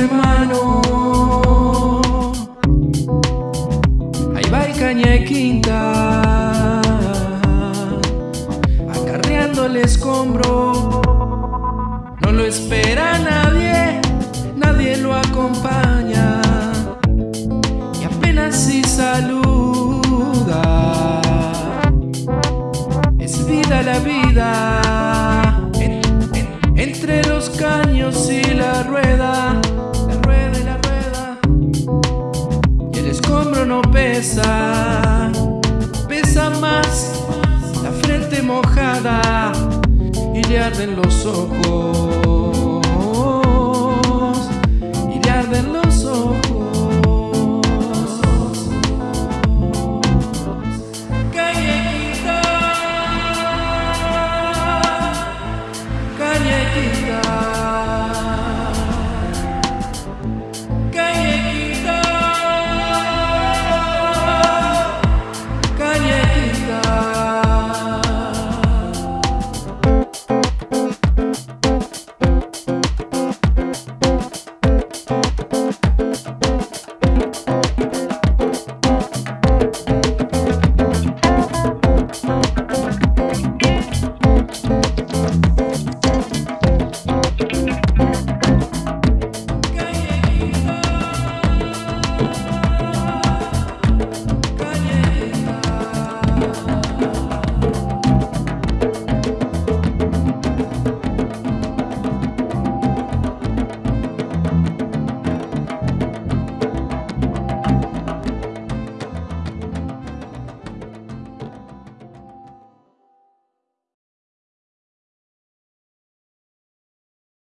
hermano. Ahí va el caña y quinta Acarreando el escombro. No lo espera nadie Nadie lo acompaña. hombro no pesa, pesa más la frente mojada y le arden los ojos.